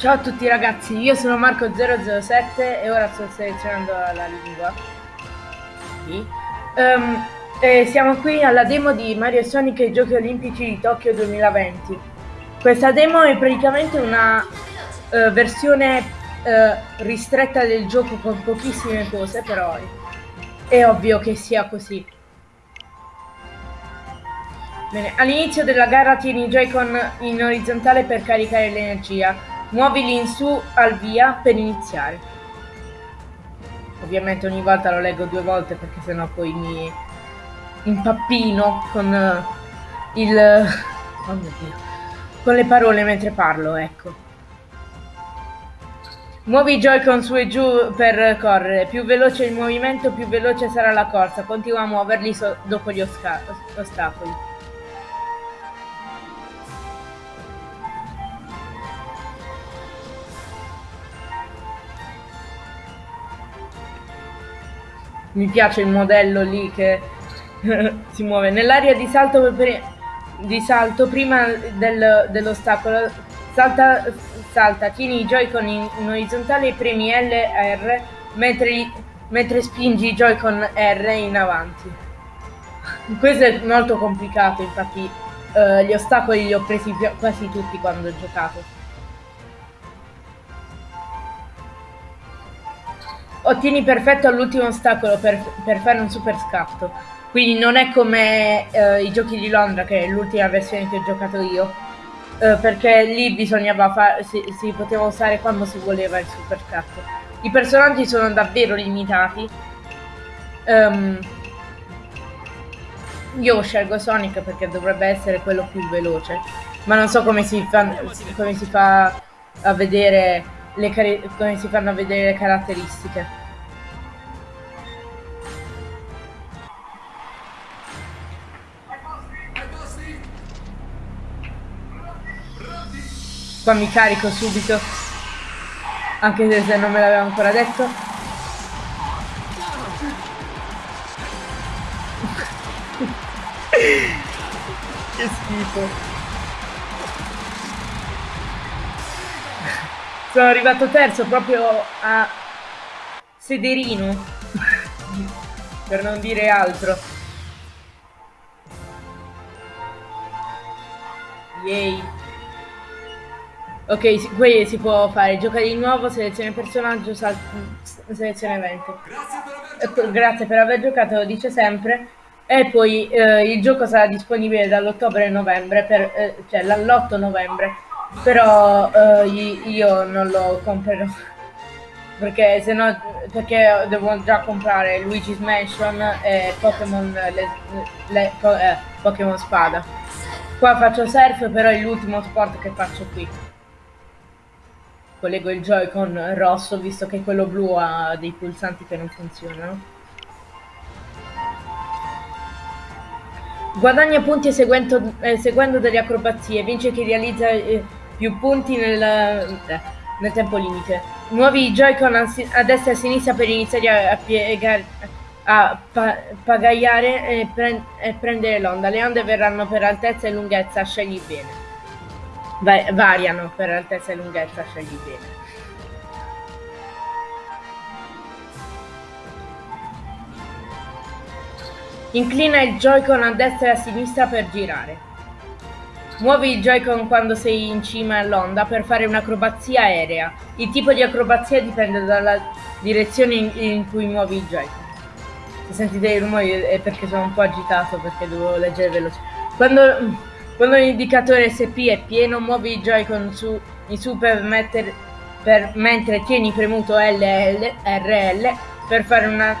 Ciao a tutti ragazzi, io sono Marco007 e ora sto selezionando la lingua. Sì. Um, e siamo qui alla demo di Mario Sonic e i Giochi Olimpici di Tokyo 2020. Questa demo è praticamente una uh, versione uh, ristretta del gioco con pochissime cose, però è ovvio che sia così. Bene, all'inizio della gara tieni i Joy-Con in orizzontale per caricare l'energia. Muovili in su al via per iniziare. Ovviamente ogni volta lo leggo due volte perché sennò poi mi impappino con uh, il... Oh mio Dio. Con le parole mentre parlo, ecco. Muovi i Joy-Con su e giù per correre. Più veloce il movimento, più veloce sarà la corsa. Continua a muoverli so dopo gli ostacoli. Mi piace il modello lì che si muove nell'area di salto, di salto prima del, dell'ostacolo. Salta, salta tieni i joy-con in, in, orizzontale e premi L e R mentre, mentre spingi i joy-con R in avanti. Questo è molto complicato infatti uh, gli ostacoli li ho presi quasi tutti quando ho giocato Ottieni perfetto all'ultimo ostacolo per, per, fare un super scatto. Quindi non è come uh, i giochi di Londra, che è l'ultima versione che ho giocato io. Uh, perché lì bisognava fare. Si, si, poteva usare quando si voleva il super scatto. I personaggi sono davvero limitati. Um, io scelgo Sonic perché dovrebbe essere quello più veloce. Ma non so come si fa, come si fa a vedere come si fanno vedere le caratteristiche. Qua mi carico subito, anche se non me l'aveva ancora detto. che schifo. Sono arrivato terzo proprio a sederino. per non dire altro. Yay. Ok, qui si può fare. Gioca di nuovo, selezione personaggio, selezione evento. Grazie, Grazie per aver giocato, dice sempre. E poi eh, il gioco sarà disponibile dall'ottobre al novembre, per, eh, cioè l'8 novembre però uh, io non lo comprerò. Perché se no perché devo già comprare Luigi's Mansion e Pokémon eh, Pokémon Spada. Qua faccio surf però è l'ultimo sport che faccio qui. Collego il Joy-Con rosso visto che quello blu ha dei pulsanti che non funzionano. Guadagna punti seguendo, eh, seguendo delle acrobazie, vince chi realizza eh, più punti nel, eh, nel tempo limite. Muovi i Joy-Con a, a, destra e a sinistra per iniziare a, piegare, a pa pagaiare e, pre e prendere l'onda. Le onde verranno per altezza e lunghezza, scegli bene. Va variano per altezza e lunghezza, scegli bene. Inclina il Joy-Con a destra e a sinistra per girare. Muovi il Joy-Con quando sei in cima all'onda per fare un'acrobazia aerea. Il tipo di acrobazia dipende dalla direzione in, in cui muovi il Joy-Con. Se sentite i rumori è perché sono un po' agitato perché devo leggere veloce. Quando, quando l'indicatore SP è pieno, muovi il Joy-Con su, in su per, metter, per, mentre tieni premuto LL, RL per fare una,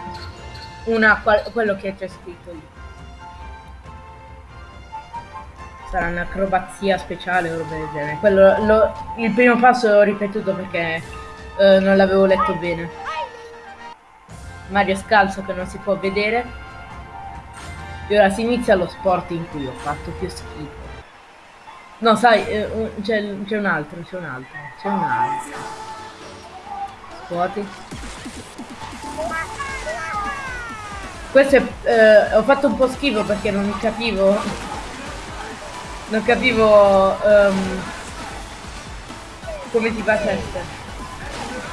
una, quello che c'è scritto lì. Sarà un'acrobazia speciale o roba del genere. Quello, lo, il primo passo l'ho ripetuto perché uh, non l'avevo letto bene. Mario scalzo che non si può vedere. E ora si inizia lo sport in cui ho fatto più schifo. No, sai, eh, c'è un altro, c'è un altro, c'è un altro. Scuoti. Questo è... Eh, ho fatto un po' schifo perché non capivo non capivo um, come ti facesse.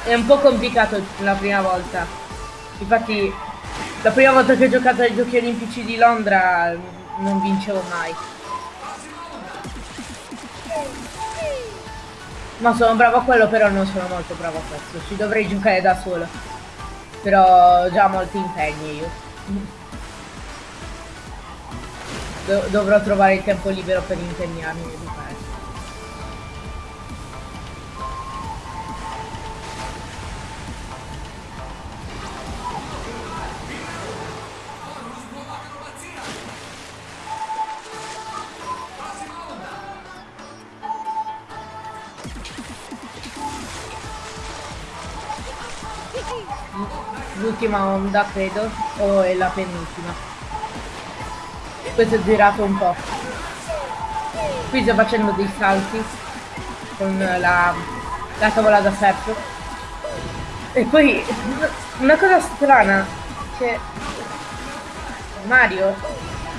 È un po' complicato la prima volta. Infatti, la prima volta che ho giocato ai giochi olimpici di Londra non vincevo mai. Ma sono bravo a quello, però non sono molto bravo a questo. Ci dovrei giocare da solo. Però ho già molti impegni io. Do dovrò trovare il tempo libero per impegnarmi di fare. l'ultima onda credo o è la penultima questo è girato un po' qui sto facendo dei salti con la, la tavola da surf e poi una cosa strana che Mario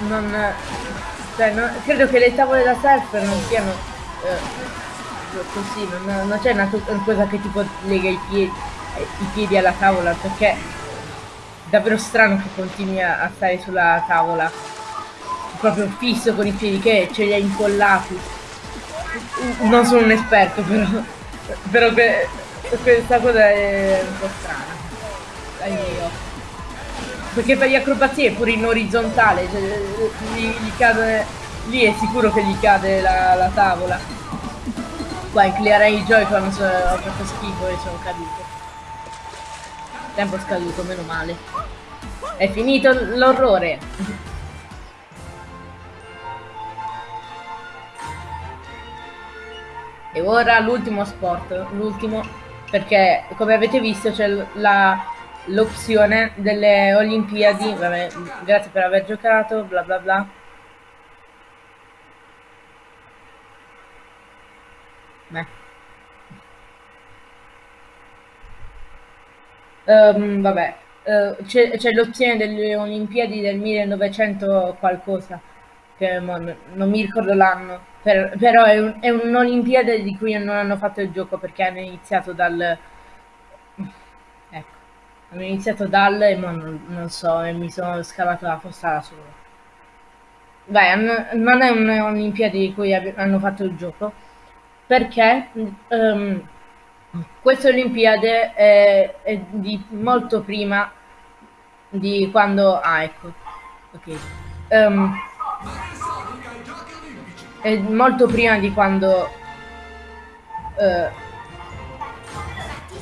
non cioè non, credo che le tavole da surf non siano eh, così non, non c'è una, una cosa che tipo lega i piedi i piedi alla tavola perché è davvero strano che continui a stare sulla tavola proprio fisso con i piedi che ce li ha incollati. Non sono un esperto però però que questa cosa è un po' strana. Dai io perché per gli acrobazie è pure in orizzontale cioè, gli, gli cade lì è sicuro che gli cade la, la tavola. Qua inclinerei i joy-con ho fatto schifo e sono caduto. Tempo scaduto, meno male. È finito l'orrore. E ora l'ultimo sport, l'ultimo, perché come avete visto c'è l'opzione delle Olimpiadi, vabbè, grazie per aver giocato, bla bla bla. Beh. Um, vabbè, uh, c'è l'opzione delle Olimpiadi del 1900 qualcosa, che non, mi ricordo l'anno, per, però è, un, un'Olimpiade di cui non hanno fatto il gioco perché hanno iniziato dal... Ecco, hanno iniziato dal e non, non so, e mi sono scavato la fossa da solo. Beh, non è un'Olimpiade di cui hanno fatto il gioco, perché... Um, questa Olimpiade è, è, di molto prima di quando... Ah, ecco. Ok. Um, è molto prima di quando uh,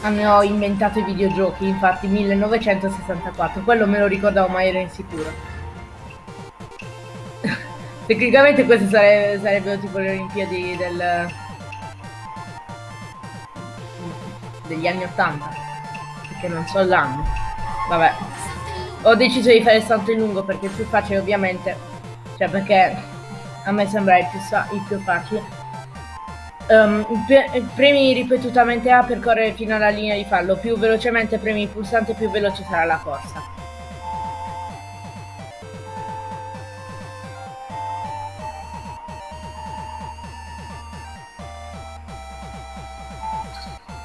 hanno inventato i videogiochi, infatti 1964. Quello me lo ricordavo ma ero insicuro. Tecnicamente queste sare sarebbero tipo le Olimpiadi del degli anni 80 perché non so l'anno vabbè ho deciso di fare il salto in lungo perché è più facile ovviamente cioè perché a me sembra il più, il più facile um, premi ripetutamente A per correre fino alla linea di fallo più velocemente premi il pulsante più veloce sarà la corsa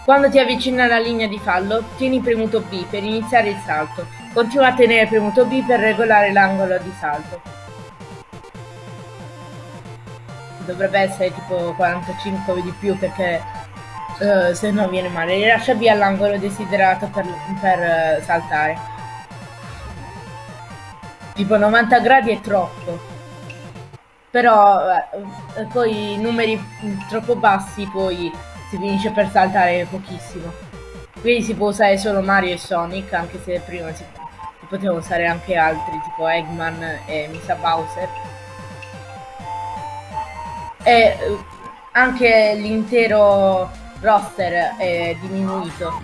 Quando ti avvicini alla linea di fallo, tieni premuto B per iniziare il salto. Continua a tenere premuto B per regolare l'angolo di salto. Dovrebbe essere tipo 45 o di più perché uh, se no viene male. Rilascia B all'angolo desiderato per, per uh, saltare. Tipo 90 gradi è troppo. Però uh, poi numeri troppo bassi poi si finisce per saltare pochissimo. Quindi si può usare solo Mario e Sonic, anche se prima si, si poteva usare anche altri, tipo Eggman e Misa Bowser. E eh, anche l'intero roster è diminuito.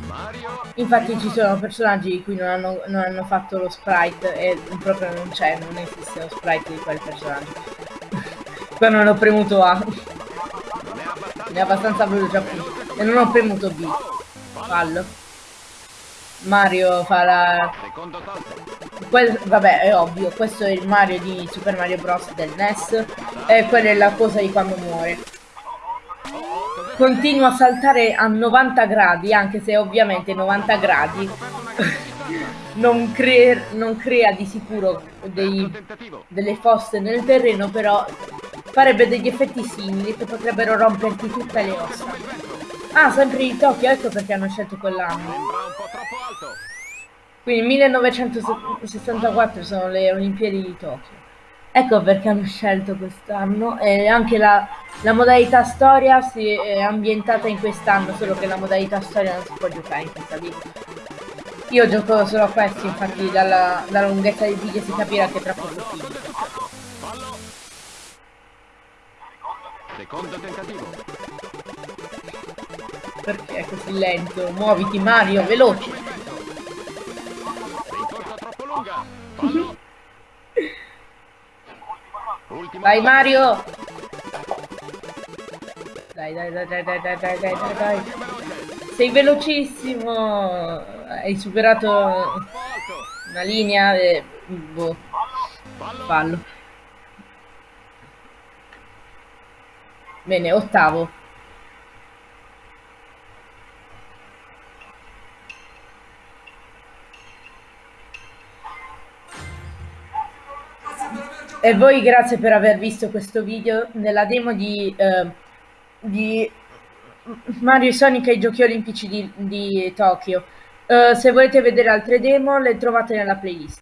Infatti ci sono personaggi di cui non hanno, non hanno fatto lo sprite e proprio non c'è, non esiste lo sprite di quel personaggio. Qua non ho premuto A. È abbastanza veloce appunto e non ho premuto B. Fallo. Mario fa la que vabbè è ovvio questo è il Mario di Super Mario Bros. del NES e quella è la cosa di quando muore continua a saltare a 90 gradi, anche se ovviamente 90 gradi non, crea, non crea di sicuro dei, delle fosse nel terreno, però farebbe degli effetti simili che potrebbero romperti tutte le ossa. Ah, sempre di Tokyo, ecco perché hanno scelto quell'anno. Quindi 1964 sono le Olimpiadi di Tokyo. Ecco perché hanno scelto quest'anno e anche la, la, modalità storia si è ambientata in quest'anno, solo che la modalità storia non si può giocare in questa vita. Io gioco solo a questi, infatti dalla, dalla lunghezza del video si capirà che tra poco finisce. Secondo tentativo. Perché è così lento? Muoviti Mario, veloce! Rincorsa troppo lunga! Vai Mario! Dai, dai, dai, dai, dai, dai, dai, dai, dai, dai. Sei velocissimo! Hai superato una linea e... Boh. Fallo. Bene, ottavo. E voi grazie per aver visto questo video nella demo di, eh, di Mario Sonic e i giochi olimpici di, di Tokyo. Uh, se volete vedere altre demo le trovate nella playlist.